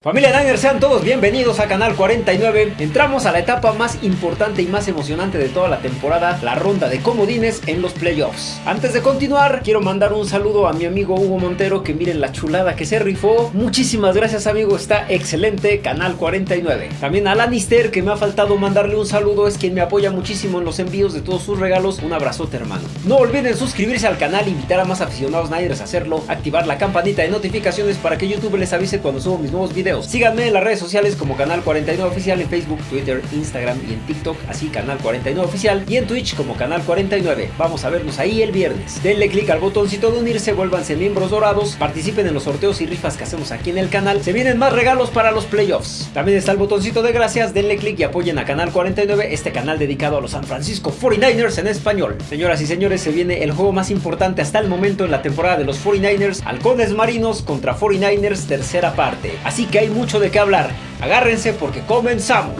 Familia Niners, sean todos bienvenidos a Canal 49. Entramos a la etapa más importante y más emocionante de toda la temporada, la ronda de comodines en los playoffs. Antes de continuar, quiero mandar un saludo a mi amigo Hugo Montero, que miren la chulada que se rifó. Muchísimas gracias amigo, está excelente Canal 49. También a Lannister, que me ha faltado mandarle un saludo, es quien me apoya muchísimo en los envíos de todos sus regalos. Un abrazote hermano. No olviden suscribirse al canal, invitar a más aficionados Niners a hacerlo, activar la campanita de notificaciones para que YouTube les avise cuando subo mis nuevos videos Síganme en las redes sociales como Canal 49 Oficial en Facebook, Twitter, Instagram y en TikTok, así Canal 49 Oficial y en Twitch como Canal 49. Vamos a vernos ahí el viernes. Denle click al botoncito de unirse, vuélvanse miembros dorados, participen en los sorteos y rifas que hacemos aquí en el canal. Se vienen más regalos para los playoffs. También está el botoncito de gracias, denle click y apoyen a Canal 49, este canal dedicado a los San Francisco 49ers en español. Señoras y señores, se viene el juego más importante hasta el momento en la temporada de los 49ers, Halcones Marinos contra 49ers tercera parte. Así que hay mucho de qué hablar. Agárrense porque comenzamos.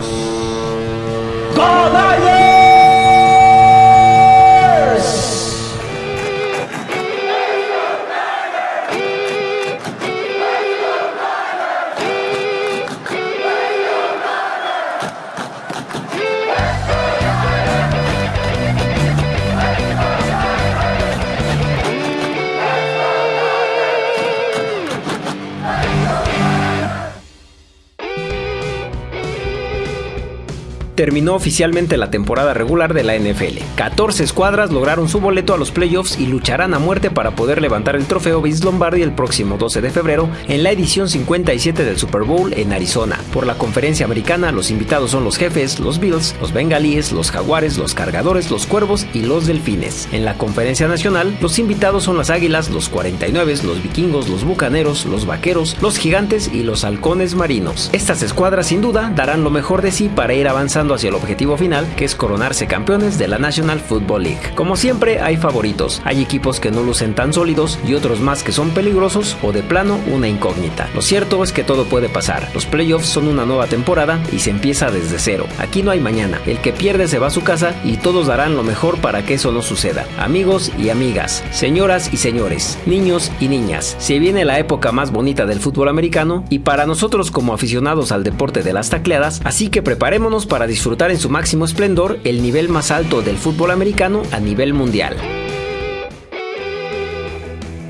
Terminó oficialmente la temporada regular de la NFL. 14 escuadras lograron su boleto a los playoffs y lucharán a muerte para poder levantar el trofeo Vince Lombardi el próximo 12 de febrero en la edición 57 del Super Bowl en Arizona. Por la conferencia americana, los invitados son los jefes, los Bills, los Bengalíes, los Jaguares, los Cargadores, los Cuervos y los Delfines. En la conferencia nacional, los invitados son las Águilas, los 49, los Vikingos, los Bucaneros, los Vaqueros, los Gigantes y los Halcones Marinos. Estas escuadras sin duda darán lo mejor de sí para ir avanzando hacia el objetivo final, que es coronarse campeones de la National Football League. Como siempre, hay favoritos. Hay equipos que no lucen tan sólidos y otros más que son peligrosos o de plano una incógnita. Lo cierto es que todo puede pasar. Los playoffs son una nueva temporada y se empieza desde cero. Aquí no hay mañana. El que pierde se va a su casa y todos darán lo mejor para que eso no suceda. Amigos y amigas, señoras y señores, niños y niñas, se viene la época más bonita del fútbol americano y para nosotros como aficionados al deporte de las tacleadas, así que preparémonos para disfrutar disfrutar en su máximo esplendor el nivel más alto del fútbol americano a nivel mundial.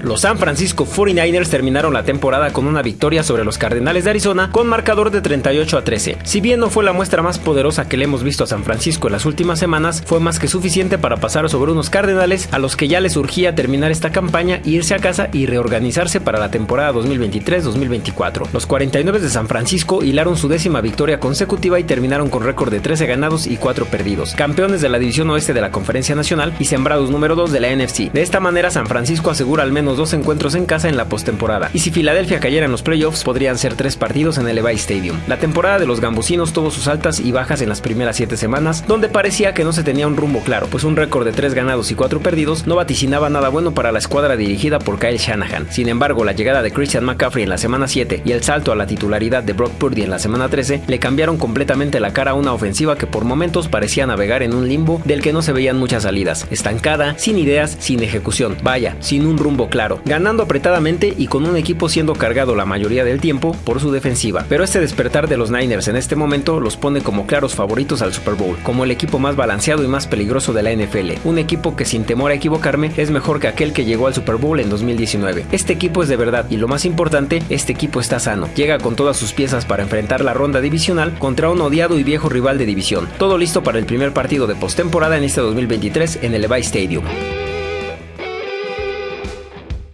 Los San Francisco 49ers terminaron la temporada con una victoria sobre los Cardenales de Arizona con marcador de 38 a 13. Si bien no fue la muestra más poderosa que le hemos visto a San Francisco en las últimas semanas, fue más que suficiente para pasar sobre unos Cardenales a los que ya les urgía terminar esta campaña, irse a casa y reorganizarse para la temporada 2023-2024. Los 49 de San Francisco hilaron su décima victoria consecutiva y terminaron con récord de 13 ganados y 4 perdidos, campeones de la división oeste de la Conferencia Nacional y sembrados número 2 de la NFC. De esta manera San Francisco asegura al menos dos encuentros en casa en la postemporada. Y si Filadelfia cayera en los playoffs, podrían ser tres partidos en el Levi Stadium. La temporada de los gambusinos tuvo sus altas y bajas en las primeras siete semanas, donde parecía que no se tenía un rumbo claro, pues un récord de tres ganados y cuatro perdidos no vaticinaba nada bueno para la escuadra dirigida por Kyle Shanahan. Sin embargo, la llegada de Christian McCaffrey en la semana 7 y el salto a la titularidad de Brock Purdy en la semana 13 le cambiaron completamente la cara a una ofensiva que por momentos parecía navegar en un limbo del que no se veían muchas salidas, estancada, sin ideas, sin ejecución, vaya, sin un rumbo claro ganando apretadamente y con un equipo siendo cargado la mayoría del tiempo por su defensiva. Pero este despertar de los Niners en este momento los pone como claros favoritos al Super Bowl, como el equipo más balanceado y más peligroso de la NFL, un equipo que sin temor a equivocarme es mejor que aquel que llegó al Super Bowl en 2019. Este equipo es de verdad y lo más importante, este equipo está sano, llega con todas sus piezas para enfrentar la ronda divisional contra un odiado y viejo rival de división, todo listo para el primer partido de postemporada en este 2023 en el Levi Stadium.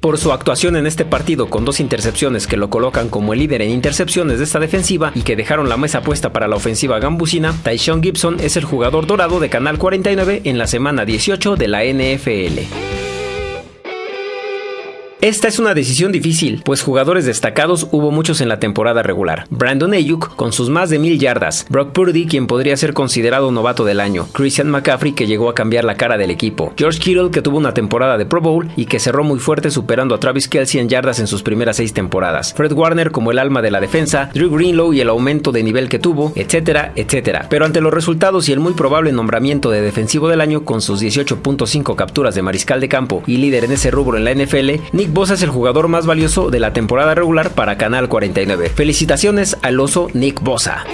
Por su actuación en este partido con dos intercepciones que lo colocan como el líder en intercepciones de esta defensiva y que dejaron la mesa puesta para la ofensiva gambusina, Tyshon Gibson es el jugador dorado de Canal 49 en la semana 18 de la NFL. Esta es una decisión difícil, pues jugadores destacados hubo muchos en la temporada regular. Brandon Ayuk con sus más de mil yardas, Brock Purdy quien podría ser considerado novato del año, Christian McCaffrey que llegó a cambiar la cara del equipo, George Kittle que tuvo una temporada de Pro Bowl y que cerró muy fuerte superando a Travis Kelsey en yardas en sus primeras seis temporadas, Fred Warner como el alma de la defensa, Drew Greenlow y el aumento de nivel que tuvo, etcétera, etcétera. Pero ante los resultados y el muy probable nombramiento de defensivo del año con sus 18.5 capturas de mariscal de campo y líder en ese rubro en la NFL, Nick Bosa es el jugador más valioso de la temporada regular para Canal 49. Felicitaciones al oso Nick Bosa.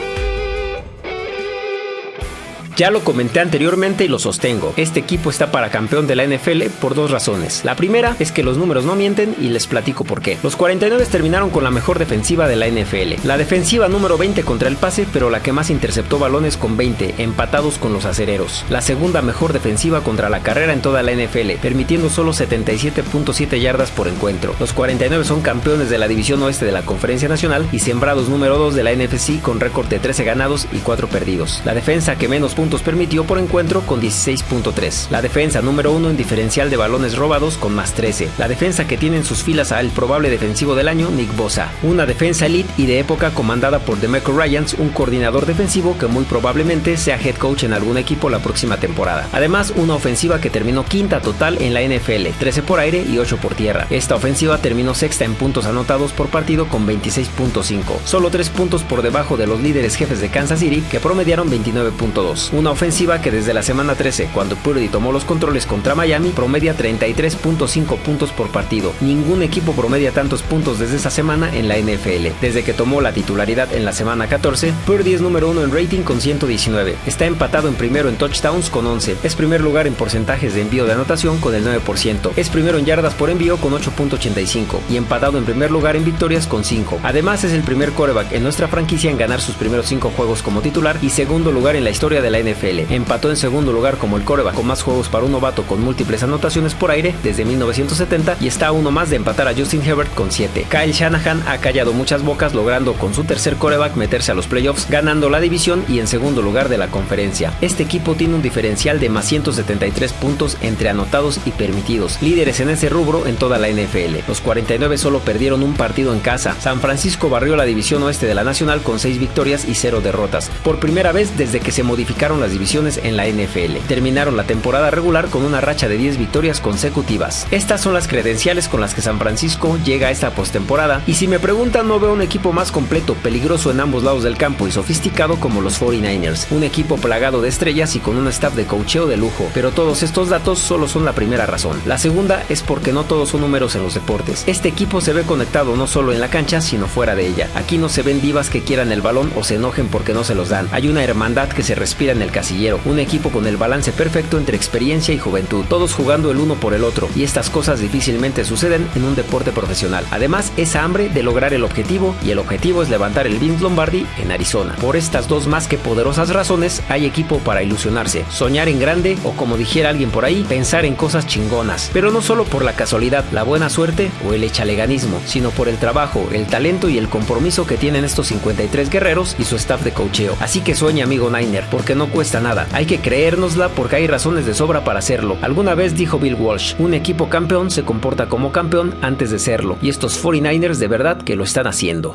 Ya lo comenté anteriormente y lo sostengo. Este equipo está para campeón de la NFL por dos razones. La primera es que los números no mienten y les platico por qué. Los 49 terminaron con la mejor defensiva de la NFL. La defensiva número 20 contra el pase, pero la que más interceptó balones con 20, empatados con los acereros. La segunda mejor defensiva contra la carrera en toda la NFL, permitiendo solo 77.7 yardas por encuentro. Los 49 son campeones de la división oeste de la Conferencia Nacional y sembrados número 2 de la NFC con récord de 13 ganados y 4 perdidos. La defensa que menos puntos permitió por encuentro con 16.3. La defensa número 1 en diferencial de balones robados con más 13. La defensa que tiene en sus filas al probable defensivo del año, Nick Bosa. Una defensa elite y de época comandada por DeMeco Ryans, un coordinador defensivo que muy probablemente sea head coach en algún equipo la próxima temporada. Además, una ofensiva que terminó quinta total en la NFL, 13 por aire y 8 por tierra. Esta ofensiva terminó sexta en puntos anotados por partido con 26.5, solo 3 puntos por debajo de los líderes jefes de Kansas City que promediaron 29.2 una ofensiva que desde la semana 13, cuando Purdy tomó los controles contra Miami, promedia 33.5 puntos por partido. Ningún equipo promedia tantos puntos desde esa semana en la NFL. Desde que tomó la titularidad en la semana 14, Purdy es número uno en rating con 119. Está empatado en primero en touchdowns con 11. Es primer lugar en porcentajes de envío de anotación con el 9%. Es primero en yardas por envío con 8.85 y empatado en primer lugar en victorias con 5. Además es el primer quarterback en nuestra franquicia en ganar sus primeros 5 juegos como titular y segundo lugar en la historia de la NFL Empató en segundo lugar como el coreback con más juegos para un novato con múltiples anotaciones por aire desde 1970 y está a uno más de empatar a Justin Herbert con 7. Kyle Shanahan ha callado muchas bocas logrando con su tercer coreback meterse a los playoffs, ganando la división y en segundo lugar de la conferencia. Este equipo tiene un diferencial de más 173 puntos entre anotados y permitidos, líderes en ese rubro en toda la NFL. Los 49 solo perdieron un partido en casa. San Francisco barrió la división oeste de la Nacional con 6 victorias y 0 derrotas, por primera vez desde que se modificaron las divisiones en la NFL. Terminaron la temporada regular con una racha de 10 victorias consecutivas. Estas son las credenciales con las que San Francisco llega a esta postemporada y si me preguntan no veo un equipo más completo, peligroso en ambos lados del campo y sofisticado como los 49ers, un equipo plagado de estrellas y con un staff de cocheo de lujo, pero todos estos datos solo son la primera razón. La segunda es porque no todos son números en los deportes. Este equipo se ve conectado no solo en la cancha, sino fuera de ella. Aquí no se ven divas que quieran el balón o se enojen porque no se los dan. Hay una hermandad que se respira en el casillero, un equipo con el balance perfecto entre experiencia y juventud, todos jugando el uno por el otro, y estas cosas difícilmente suceden en un deporte profesional. Además, esa hambre de lograr el objetivo, y el objetivo es levantar el Vince Lombardi en Arizona. Por estas dos más que poderosas razones, hay equipo para ilusionarse, soñar en grande o como dijera alguien por ahí, pensar en cosas chingonas, pero no solo por la casualidad, la buena suerte o el echaleganismo, sino por el trabajo, el talento y el compromiso que tienen estos 53 guerreros y su staff de cocheo. Así que sueña amigo Niner, porque no cuesta nada. Hay que creérnosla porque hay razones de sobra para hacerlo. Alguna vez dijo Bill Walsh, un equipo campeón se comporta como campeón antes de serlo, y estos 49ers de verdad que lo están haciendo.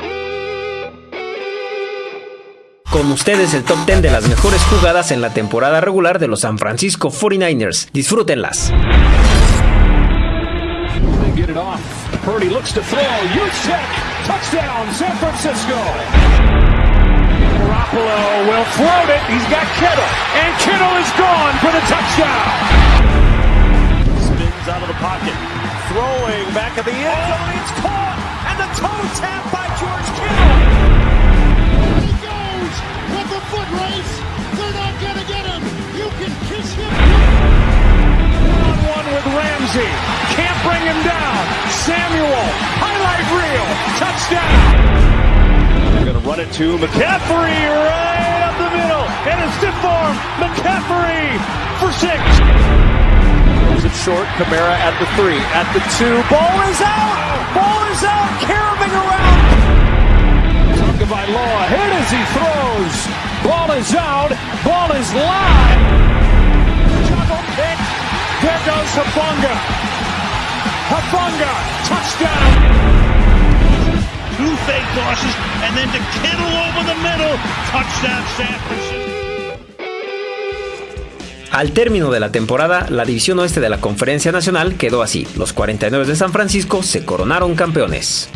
Con ustedes el top 10 de las mejores jugadas en la temporada regular de los San Francisco 49ers. Disfrútenlas. Garoppolo will float it. He's got Kittle. And Kittle is gone for the touchdown. Spins out of the pocket. Throwing back at the end zone. Oh, it's caught. And the toe tap by George Kittle. He goes with the foot race. They're not going to get him. You can kiss him. One one with Ramsey. Can't bring him down. Samuel. Highlight reel. Touchdown. Run it to McCaffrey right up the middle. And a stiff arm. McCaffrey for six. Goes it short. Camara at the three. At the two. Ball is out. Ball is out. Carabing around. Tagovailoa hit as he throws. Ball is out. Ball is live. Juggle pick. There goes Habunga. Habunga. Touchdown. Two fake tosses, and then to Kittle over the middle. Touchdown San. Al término de la temporada, la división oeste de la Conferencia Nacional quedó así. Los 49 de San Francisco se coronaron campeones.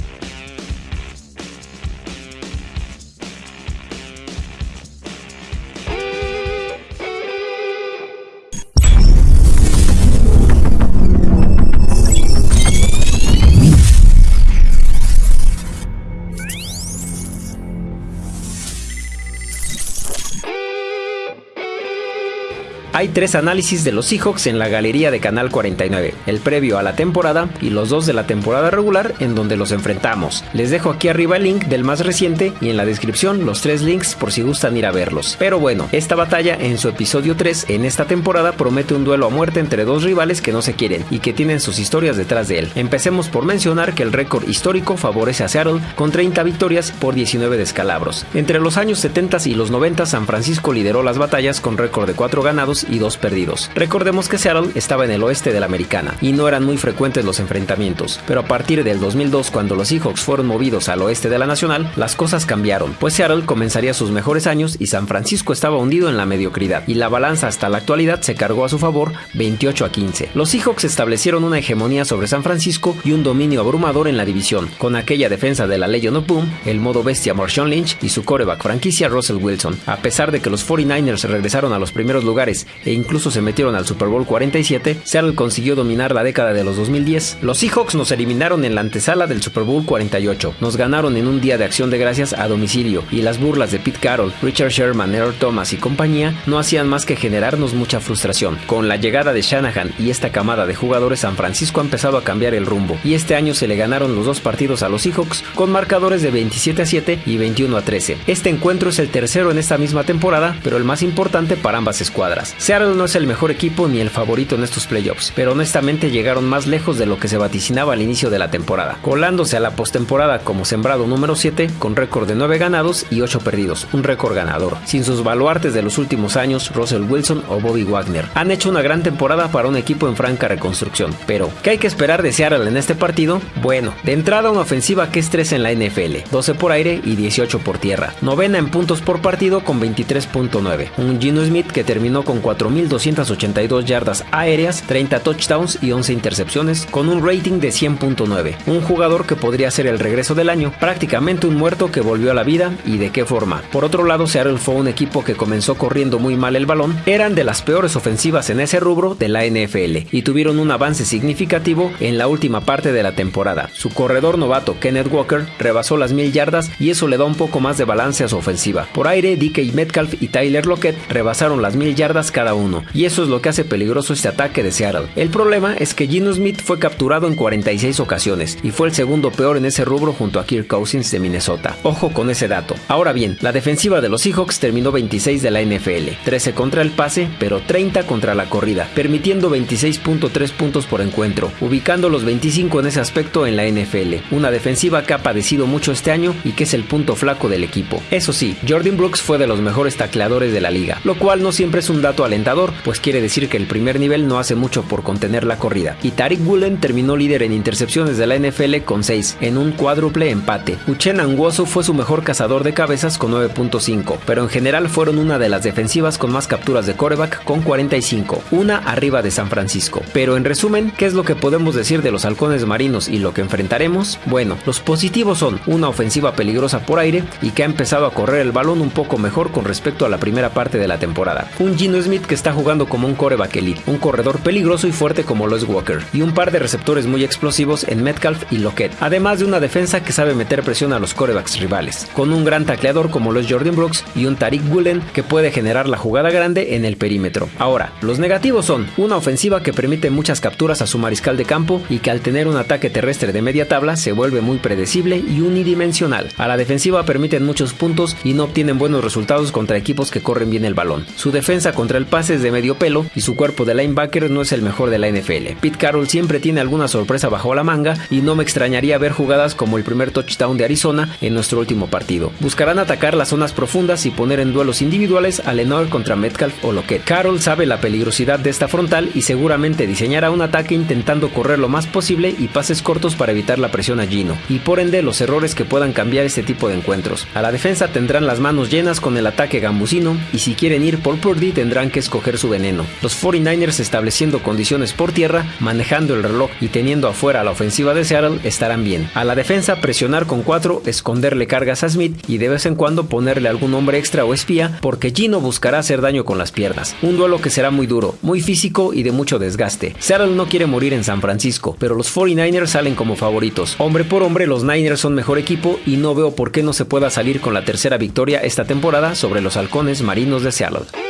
Hay tres análisis de los Seahawks en la galería de Canal 49, el previo a la temporada y los dos de la temporada regular en donde los enfrentamos. Les dejo aquí arriba el link del más reciente y en la descripción los tres links por si gustan ir a verlos. Pero bueno, esta batalla en su episodio 3 en esta temporada promete un duelo a muerte entre dos rivales que no se quieren y que tienen sus historias detrás de él. Empecemos por mencionar que el récord histórico favorece a Seattle con 30 victorias por 19 descalabros. Entre los años 70 y los 90 San Francisco lideró las batallas con récord de 4 ganados y 2 perdidos. Recordemos que Seattle estaba en el oeste de la americana y no eran muy frecuentes los enfrentamientos, pero a partir del 2002 cuando los Seahawks fueron movidos al oeste de la nacional, las cosas cambiaron, pues Seattle comenzaría sus mejores años y San Francisco estaba hundido en la mediocridad y la balanza hasta la actualidad se cargó a su favor 28 a 15. Los Seahawks establecieron una hegemonía sobre San Francisco y un dominio abrumador en la división, con aquella defensa de la Legion of Boom, el modo bestia Marshawn Lynch y su coreback franquicia Russell Wilson. A pesar de que los 49ers regresaron a los primeros lugares e incluso se metieron al Super Bowl 47, Seattle consiguió dominar la década de los 2010. Los Seahawks nos eliminaron en la antesala del Super Bowl 48, nos ganaron en un día de acción de gracias a domicilio y las burlas de Pete Carroll, Richard Sherman, Earl Thomas y compañía no hacían más que generarnos mucha frustración. Con la llegada de Shanahan y esta camada de jugadores, San Francisco ha empezado a cambiar el rumbo y este año se le ganaron los dos partidos a los Seahawks con marcadores de 27 a 7 y 21 a 13. Este encuentro es el tercero en esta misma temporada, pero el más importante para ambas escuadras. Seattle no es el mejor equipo ni el favorito en estos playoffs, pero honestamente llegaron más lejos de lo que se vaticinaba al inicio de la temporada, colándose a la postemporada como sembrado número 7 con récord de 9 ganados y 8 perdidos, un récord ganador, sin sus baluartes de los últimos años, Russell Wilson o Bobby Wagner. Han hecho una gran temporada para un equipo en franca reconstrucción, pero ¿qué hay que esperar de Seattle en este partido? Bueno, de entrada una ofensiva que es 3 en la NFL, 12 por aire y 18 por tierra, novena en puntos por partido con 23.9, un Gino Smith que terminó con 4.282 yardas aéreas, 30 touchdowns y 11 intercepciones, con un rating de 100.9, un jugador que podría ser el regreso del año, prácticamente un muerto que volvió a la vida y de qué forma. Por otro lado, Seattle fue un equipo que comenzó corriendo muy mal el balón, eran de las peores ofensivas en ese rubro de la NFL y tuvieron un avance significativo en la última parte de la temporada. Su corredor novato Kenneth Walker rebasó las mil yardas y eso le da un poco más de balance a su ofensiva. Por aire, DK Metcalf y Tyler Lockett rebasaron las mil yardas cada uno, y eso es lo que hace peligroso este ataque de Seattle. El problema es que Gino Smith fue capturado en 46 ocasiones y fue el segundo peor en ese rubro junto a Kirk Cousins de Minnesota. Ojo con ese dato. Ahora bien, la defensiva de los Seahawks terminó 26 de la NFL, 13 contra el pase, pero 30 contra la corrida, permitiendo 26.3 puntos por encuentro, ubicando los 25 en ese aspecto en la NFL. Una defensiva que ha padecido mucho este año y que es el punto flaco del equipo. Eso sí, Jordan Brooks fue de los mejores tacleadores de la liga, lo cual no siempre es un dato alentador, pues quiere decir que el primer nivel no hace mucho por contener la corrida. Y Tariq Woolen terminó líder en intercepciones de la NFL con 6, en un cuádruple empate. Uchenna Anguoso fue su mejor cazador de cabezas con 9.5, pero en general fueron una de las defensivas con más capturas de coreback con 45, una arriba de San Francisco. Pero en resumen, ¿qué es lo que podemos decir de los halcones marinos y lo que enfrentaremos? Bueno, los positivos son una ofensiva peligrosa por aire y que ha empezado a correr el balón un poco mejor con respecto a la primera parte de la temporada. Un Gino Smith que está jugando como un coreback elite, un corredor peligroso y fuerte como lo es Walker, y un par de receptores muy explosivos en Metcalf y Lockett, además de una defensa que sabe meter presión a los corebacks rivales, con un gran tacleador como lo es Jordan Brooks y un Tariq Woolen que puede generar la jugada grande en el perímetro. Ahora, los negativos son una ofensiva que permite muchas capturas a su mariscal de campo y que al tener un ataque terrestre de media tabla se vuelve muy predecible y unidimensional. A la defensiva permiten muchos puntos y no obtienen buenos resultados contra equipos que corren bien el balón. Su defensa contra el pase es de medio pelo y su cuerpo de linebacker no es el mejor de la NFL. Pete Carroll siempre tiene alguna sorpresa bajo la manga y no me extrañaría ver jugadas como el primer touchdown de Arizona en nuestro último partido. Buscarán atacar las zonas profundas y poner en duelos individuales a Lenoir contra Metcalf o Lockett. Carroll sabe la peligrosidad de esta frontal y seguramente diseñará un ataque intentando correr lo más posible y pases cortos para evitar la presión a Gino y por ende los errores que puedan cambiar este tipo de encuentros. A la defensa tendrán las manos llenas con el ataque gambusino y si quieren ir por Purdy tendrán escoger su veneno. Los 49ers estableciendo condiciones por tierra, manejando el reloj y teniendo afuera la ofensiva de Seattle estarán bien. A la defensa presionar con 4, esconderle cargas a Smith y de vez en cuando ponerle algún hombre extra o espía porque Gino buscará hacer daño con las piernas. Un duelo que será muy duro, muy físico y de mucho desgaste. Seattle no quiere morir en San Francisco, pero los 49ers salen como favoritos. Hombre por hombre, los Niners son mejor equipo y no veo por qué no se pueda salir con la tercera victoria esta temporada sobre los halcones marinos de Seattle.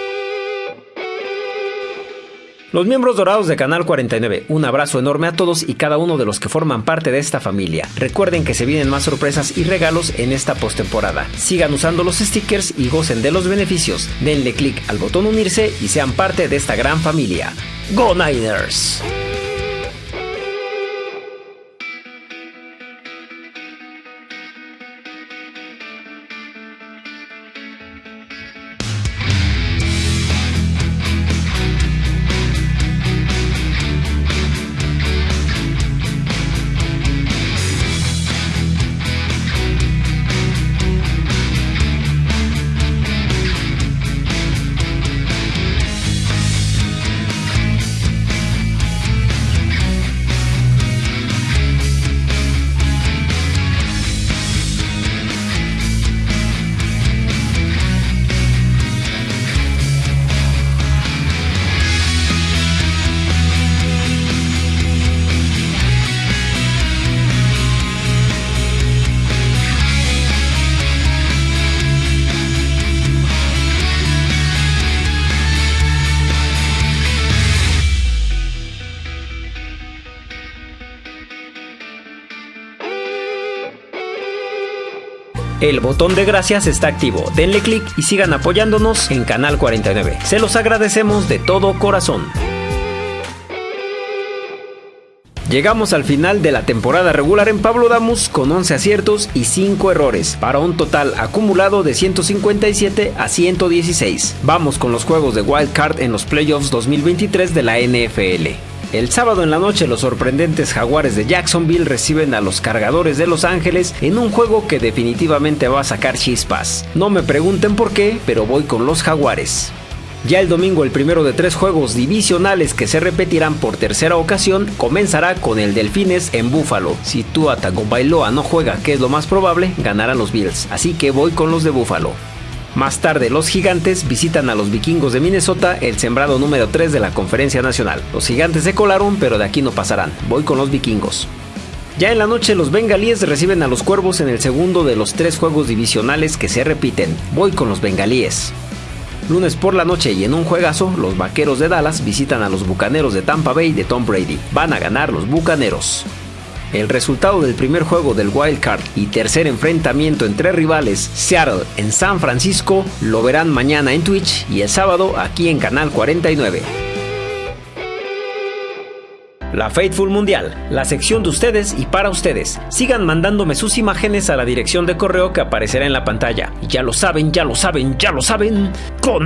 Los miembros dorados de Canal 49, un abrazo enorme a todos y cada uno de los que forman parte de esta familia. Recuerden que se vienen más sorpresas y regalos en esta postemporada. Sigan usando los stickers y gocen de los beneficios. Denle clic al botón unirse y sean parte de esta gran familia. ¡Go Niners! El botón de gracias está activo, denle clic y sigan apoyándonos en Canal 49. Se los agradecemos de todo corazón. Llegamos al final de la temporada regular en Pablo Damus con 11 aciertos y 5 errores, para un total acumulado de 157 a 116. Vamos con los juegos de Wild Card en los playoffs 2023 de la NFL. El sábado en la noche los sorprendentes jaguares de Jacksonville reciben a los cargadores de Los Ángeles en un juego que definitivamente va a sacar chispas. No me pregunten por qué, pero voy con los jaguares. Ya el domingo el primero de tres juegos divisionales que se repetirán por tercera ocasión comenzará con el Delfines en Búfalo. Si Tua Tagovailoa no juega, que es lo más probable, ganarán los Bills, así que voy con los de Búfalo. Más tarde, los gigantes visitan a los vikingos de Minnesota, el sembrado número 3 de la conferencia nacional. Los gigantes se colaron, pero de aquí no pasarán. Voy con los vikingos. Ya en la noche los bengalíes reciben a los cuervos en el segundo de los tres juegos divisionales que se repiten. Voy con los bengalíes. Lunes por la noche y en un juegazo, los vaqueros de Dallas visitan a los bucaneros de Tampa Bay de Tom Brady. Van a ganar los bucaneros. El resultado del primer juego del Wild Card y tercer enfrentamiento entre rivales, Seattle en San Francisco, lo verán mañana en Twitch y el sábado aquí en Canal 49. La Faithful Mundial, la sección de ustedes y para ustedes. Sigan mandándome sus imágenes a la dirección de correo que aparecerá en la pantalla. Ya lo saben, ya lo saben, ya lo saben. Go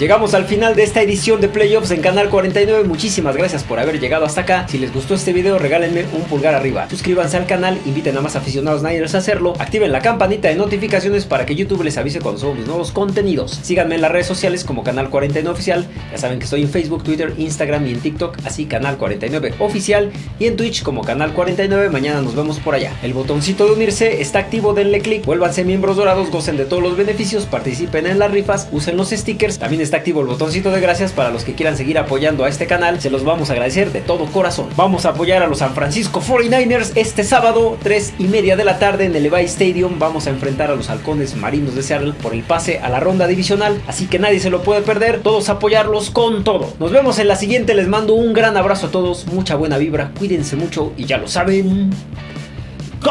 Llegamos al final de esta edición de Playoffs en Canal 49. Muchísimas gracias por haber llegado hasta acá. Si les gustó este video, regálenme un pulgar arriba. Suscríbanse al canal, inviten a más aficionados Niners a hacerlo. Activen la campanita de notificaciones para que YouTube les avise cuando subo mis nuevos contenidos. Síganme en las redes sociales como Canal 49 Oficial. Ya saben que estoy en Facebook, Twitter, Instagram y en TikTok, así Canal 49 Oficial. Y en Twitch como Canal 49. Mañana nos vemos por allá. El botoncito de unirse está activo, denle click. Vuélvanse miembros dorados, gocen de todos los beneficios, participen en las rifas, usen los stickers. También activo el botoncito de gracias para los que quieran seguir apoyando a este canal. Se los vamos a agradecer de todo corazón. Vamos a apoyar a los San Francisco 49ers este sábado, 3 y media de la tarde en el Levi Stadium. Vamos a enfrentar a los halcones marinos de Seattle por el pase a la ronda divisional. Así que nadie se lo puede perder. Todos apoyarlos con todo. Nos vemos en la siguiente. Les mando un gran abrazo a todos. Mucha buena vibra. Cuídense mucho y ya lo saben. ¡Go